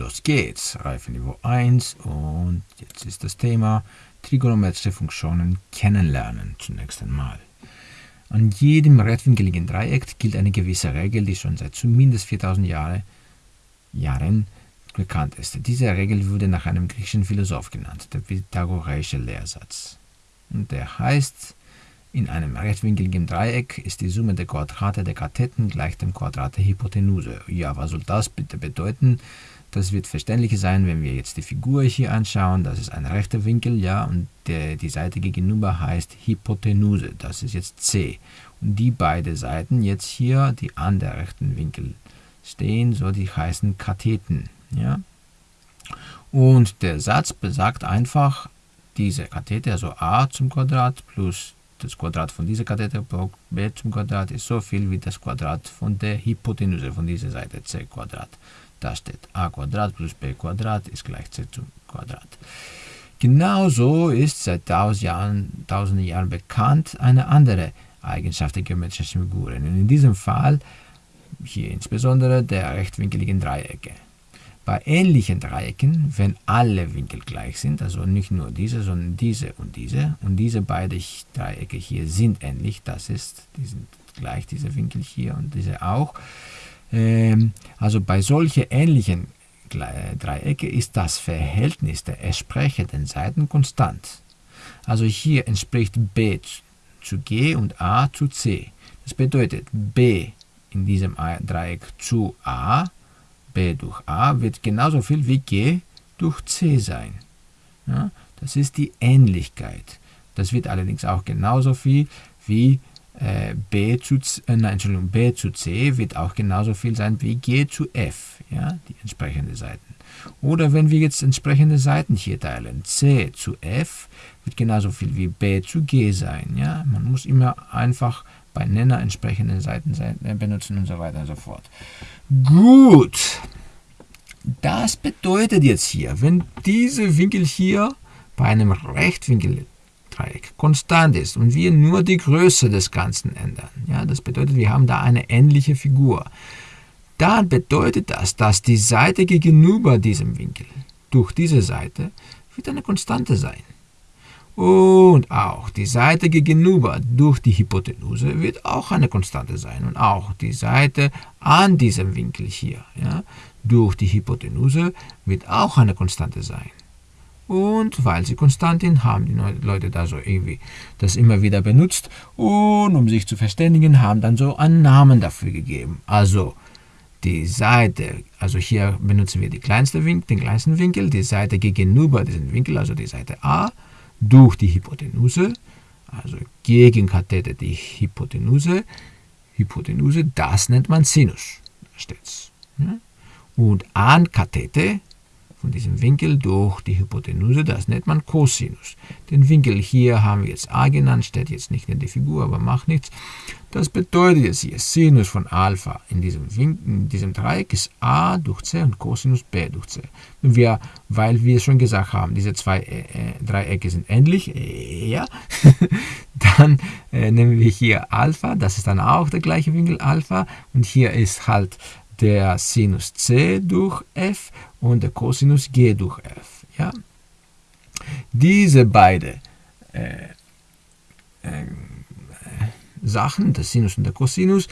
los geht's. Reifeniveau 1 und jetzt ist das Thema trigonometrische Funktionen kennenlernen zunächst einmal. An jedem rechtwinkeligen Dreieck gilt eine gewisse Regel, die schon seit zumindest 4000 Jahre, Jahren bekannt ist. Diese Regel wurde nach einem griechischen Philosoph genannt, der pythagoreische Lehrsatz. Und der heißt, in einem rechtwinkeligen Dreieck ist die Summe der Quadrate der Katheten gleich dem Quadrat der Hypotenuse. Ja, was soll das bitte bedeuten? Das wird verständlich sein, wenn wir jetzt die Figur hier anschauen. Das ist ein rechter Winkel, ja, und der, die Seite gegenüber heißt Hypotenuse. Das ist jetzt C. Und die beiden Seiten jetzt hier, die an der rechten Winkel stehen, so die heißen Katheten, ja. Und der Satz besagt einfach, diese Kathete, also a zum Quadrat plus das Quadrat von dieser Kathete b zum Quadrat ist so viel wie das Quadrat von der Hypotenuse von dieser Seite c Quadrat. Da steht a Quadrat plus b Quadrat ist gleich c zum Quadrat. Genauso ist seit tausend Jahren, tausenden Jahren bekannt eine andere Eigenschaft der geometrischen Figuren. in diesem Fall hier insbesondere der rechtwinkeligen Dreiecke. Bei ähnlichen Dreiecken, wenn alle Winkel gleich sind, also nicht nur diese, sondern diese und diese, und diese beiden Dreiecke hier sind ähnlich, das ist, die sind gleich, diese Winkel hier und diese auch. Ähm, also bei solchen ähnlichen Dreiecke ist das Verhältnis der entsprechenden Seiten konstant. Also hier entspricht b zu g und a zu c. Das bedeutet b in diesem Dreieck zu a b durch a wird genauso viel wie g durch c sein. Ja, das ist die Ähnlichkeit. Das wird allerdings auch genauso viel wie äh, b, zu, äh, nein, Entschuldigung, b zu c wird auch genauso viel sein wie g zu f, ja, die entsprechenden Seiten. Oder wenn wir jetzt entsprechende Seiten hier teilen, c zu f wird genauso viel wie b zu g sein. Ja? Man muss immer einfach bei Nenner entsprechende Seiten äh, benutzen und so weiter und so fort. Gut, das bedeutet jetzt hier, wenn dieser Winkel hier bei einem Rechtwinkeldreieck konstant ist und wir nur die Größe des Ganzen ändern, ja, das bedeutet, wir haben da eine ähnliche Figur, dann bedeutet das, dass die Seite gegenüber diesem Winkel durch diese Seite wird eine Konstante sein. Und auch die Seite gegenüber durch die Hypotenuse wird auch eine Konstante sein. Und auch die Seite an diesem Winkel hier ja, durch die Hypotenuse wird auch eine Konstante sein. Und weil sie konstant sind, haben die Leute da so irgendwie das immer wieder benutzt. Und um sich zu verständigen, haben dann so einen Namen dafür gegeben. Also die Seite, also hier benutzen wir die kleinste Winkel, den kleinsten Winkel, die Seite gegenüber diesem Winkel, also die Seite A, durch die Hypotenuse, also gegen Kathete die Hypotenuse. Hypotenuse, das nennt man Sinus. Da steht's. Und an Kathete von diesem Winkel durch die Hypotenuse, das nennt man Cosinus. Den Winkel hier haben wir jetzt a genannt, steht jetzt nicht in der Figur, aber macht nichts. Das bedeutet jetzt hier, Sinus von Alpha in diesem, Winkel, in diesem Dreieck ist a durch c und Cosinus b durch c. Und wir, weil wir schon gesagt haben, diese zwei äh, äh Dreiecke sind ähnlich, äh, ja, dann äh, nehmen wir hier Alpha, das ist dann auch der gleiche Winkel Alpha und hier ist halt der Sinus c durch f und der Cosinus g durch f. Ja? Diese beiden äh, äh, Sachen, der Sinus und der Cosinus,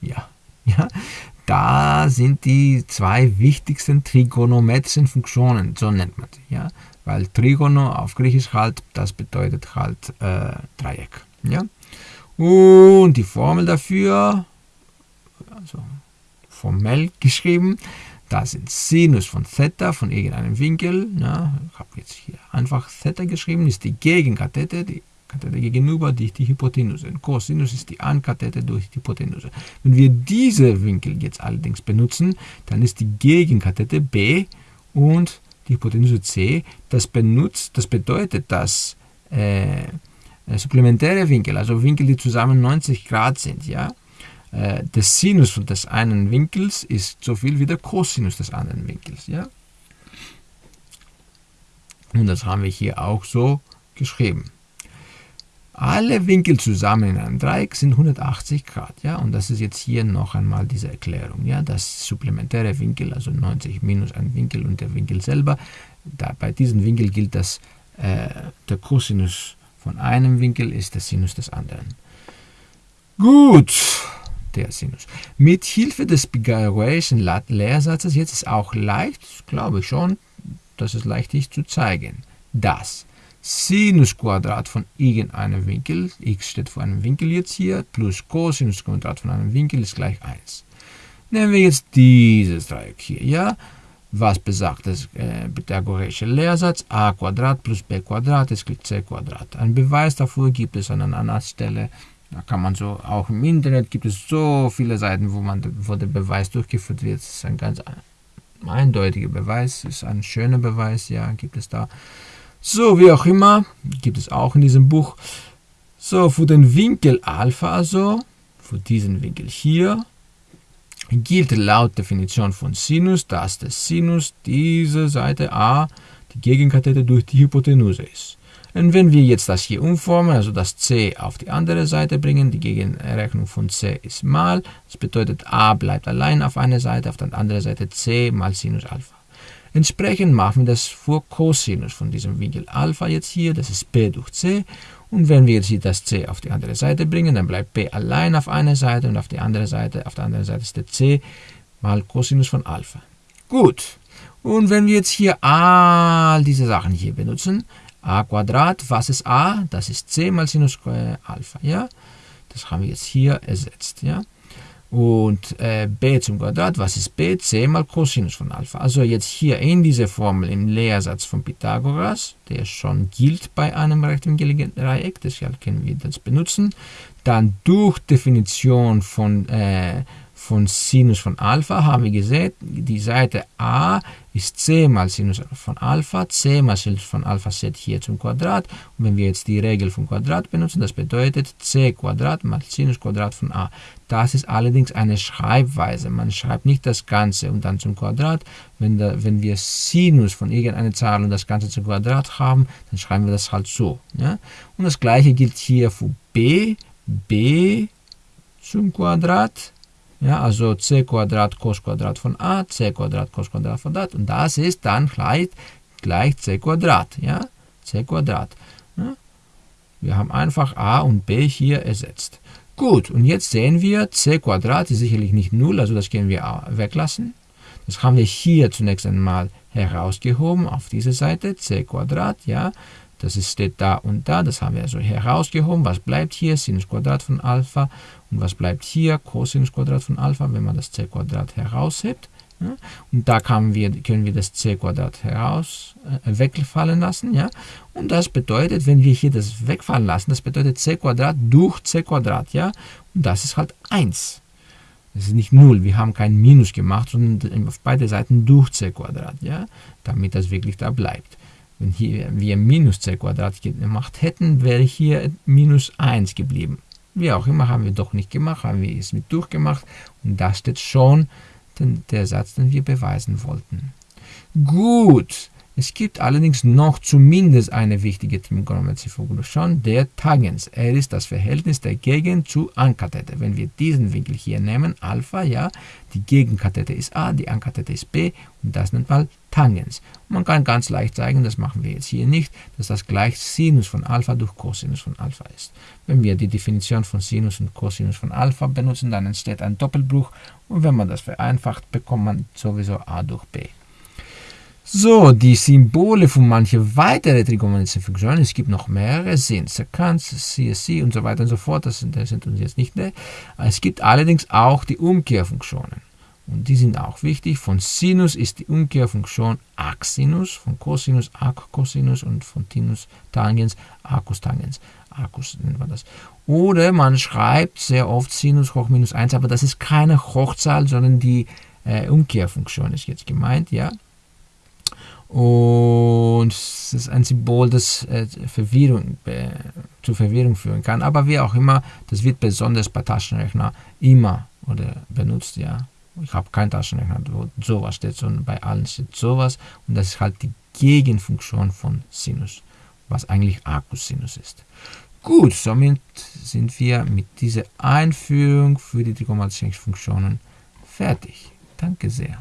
ja, ja, da sind die zwei wichtigsten trigonometrischen Funktionen, so nennt man sie, ja, weil Trigono auf Griechisch halt, das bedeutet halt äh, Dreieck, ja. Und die Formel dafür, formell geschrieben. Das sind Sinus von Theta von irgendeinem Winkel. Ja, ich habe jetzt hier einfach Theta geschrieben, ist die Gegenkathete, die Kathete gegenüber durch die Hypotenuse. Cosinus ist die Ankathete durch die Hypotenuse. Wenn wir diese Winkel jetzt allerdings benutzen, dann ist die Gegenkathete B und die Hypotenuse C. Das, benutzt, das bedeutet, dass äh, supplementäre Winkel, also Winkel, die zusammen 90 Grad sind, ja, äh, der Sinus des einen Winkels ist so viel wie der Cosinus des anderen Winkels. Ja? Und das haben wir hier auch so geschrieben. Alle Winkel zusammen in einem Dreieck sind 180 Grad. Ja? Und das ist jetzt hier noch einmal diese Erklärung. Ja? Das supplementäre Winkel, also 90 minus ein Winkel und der Winkel selber. Da, bei diesem Winkel gilt, dass äh, der Cosinus von einem Winkel ist der Sinus des anderen. Gut, der Sinus. Mit Hilfe des Pythagoreischen Lehrsatzes, jetzt ist auch leicht, glaube ich schon, dass es leicht ist zu zeigen, dass Sinusquadrat von irgendeinem Winkel, x steht vor einem Winkel jetzt hier, plus Cosinusquadrat von einem Winkel ist gleich 1. Nehmen wir jetzt dieses Dreieck hier, ja? Was besagt das äh, pythagoreische Lehrsatz? a Quadrat plus b Quadrat ist gleich c Quadrat. Ein Beweis dafür gibt es an einer anderen Stelle. Da kann man so, auch im Internet gibt es so viele Seiten, wo, man, wo der Beweis durchgeführt wird. Das ist ein ganz eindeutiger Beweis, ist ein schöner Beweis, ja, gibt es da. So, wie auch immer, gibt es auch in diesem Buch. So, für den Winkel Alpha also, für diesen Winkel hier, gilt laut Definition von Sinus, dass der Sinus dieser Seite a die Gegenkathete durch die Hypotenuse ist. Und wenn wir jetzt das hier umformen, also das c auf die andere Seite bringen, die Gegenrechnung von c ist mal, das bedeutet a bleibt allein auf einer Seite, auf der anderen Seite c mal Sinus Alpha. Entsprechend machen wir das vor Cosinus von diesem Winkel Alpha jetzt hier, das ist b durch c. Und wenn wir jetzt hier das c auf die andere Seite bringen, dann bleibt b allein auf einer Seite und auf die andere Seite, auf der anderen Seite ist der c mal Cosinus von Alpha. Gut. Und wenn wir jetzt hier all diese Sachen hier benutzen, a Quadrat, was ist a? Das ist c mal Sinus Alpha, ja? Das haben wir jetzt hier ersetzt, ja? Und äh, b zum Quadrat, was ist b? c mal Cosinus von Alpha. Also jetzt hier in dieser Formel im Lehrsatz von Pythagoras, der schon gilt bei einem rechtwinkeligen Dreieck, deshalb können wir das benutzen. Dann durch Definition von äh, von Sinus von Alpha haben wir gesehen, die Seite a ist c mal Sinus von Alpha, c mal Sinus von Alpha set hier zum Quadrat. Und wenn wir jetzt die Regel vom Quadrat benutzen, das bedeutet c Quadrat mal Sinus Quadrat von a. Das ist allerdings eine Schreibweise. Man schreibt nicht das Ganze und dann zum Quadrat. Wenn, da, wenn wir Sinus von irgendeiner Zahl und das Ganze zum Quadrat haben, dann schreiben wir das halt so. Ja? Und das gleiche gilt hier für b, b zum Quadrat ja, also c Quadrat cos Quadrat von a, c Quadrat cos Quadrat von a. Und das ist dann gleich, gleich c Quadrat. Ja, c Quadrat. Ja. Wir haben einfach a und b hier ersetzt. Gut, und jetzt sehen wir, c Quadrat ist sicherlich nicht 0, also das können wir weglassen. Das haben wir hier zunächst einmal herausgehoben auf diese Seite, c Quadrat, ja. Das steht da und da, das haben wir also herausgehoben. Was bleibt hier? Sinus Quadrat von Alpha. Und was bleibt hier? Cosinus Quadrat von Alpha, wenn man das c Quadrat heraushebt. Ja? Und da wir, können wir das c Quadrat heraus äh, wegfallen lassen. Ja? Und das bedeutet, wenn wir hier das wegfallen lassen, das bedeutet c Quadrat durch c Quadrat. Ja? Und das ist halt 1. Das ist nicht 0, wir haben kein Minus gemacht, sondern auf beide Seiten durch c Quadrat, ja? damit das wirklich da bleibt. Wenn hier wir minus c Quadrat gemacht hätten, wäre hier minus 1 geblieben. Wie auch immer, haben wir doch nicht gemacht, haben wir es mit durchgemacht. Und da steht schon den, der Satz, den wir beweisen wollten. Gut, es gibt allerdings noch zumindest eine wichtige Trigonometrie-Funktion, der Tangens. Er ist das Verhältnis der Gegend zu Ankathete. Wenn wir diesen Winkel hier nehmen, Alpha, ja, die Gegenkathete ist A, die Ankathete ist B und das nennt man Tangens. man kann ganz leicht zeigen, das machen wir jetzt hier nicht, dass das gleich Sinus von Alpha durch Cosinus von Alpha ist. Wenn wir die Definition von Sinus und Cosinus von Alpha benutzen, dann entsteht ein Doppelbruch und wenn man das vereinfacht, bekommt man sowieso A durch B. So, die Symbole für manche weitere trigonometrische Funktionen, es gibt noch mehrere, sind Sekanz, CSC und so weiter und so fort, das sind, uns jetzt nicht mehr. Es gibt allerdings auch die Umkehrfunktionen. Und die sind auch wichtig. Von Sinus ist die Umkehrfunktion Arcsinus, von Cosinus Arccosinus und von Tinus Tangens Arcus-Tangens. Arcus nennt man das. Oder man schreibt sehr oft Sinus hoch minus 1, aber das ist keine Hochzahl, sondern die äh, Umkehrfunktion ist jetzt gemeint, ja. Und es ist ein Symbol, das äh, Verwirrung, äh, zu Verwirrung führen kann. Aber wie auch immer, das wird besonders bei Taschenrechner immer oder benutzt, ja. Ich habe keinen Taschenrechner, wo sowas steht, sondern bei allen steht sowas. Und das ist halt die Gegenfunktion von Sinus, was eigentlich Arcus Sinus ist. Gut, somit sind wir mit dieser Einführung für die trigonometrischen Funktionen fertig. Danke sehr.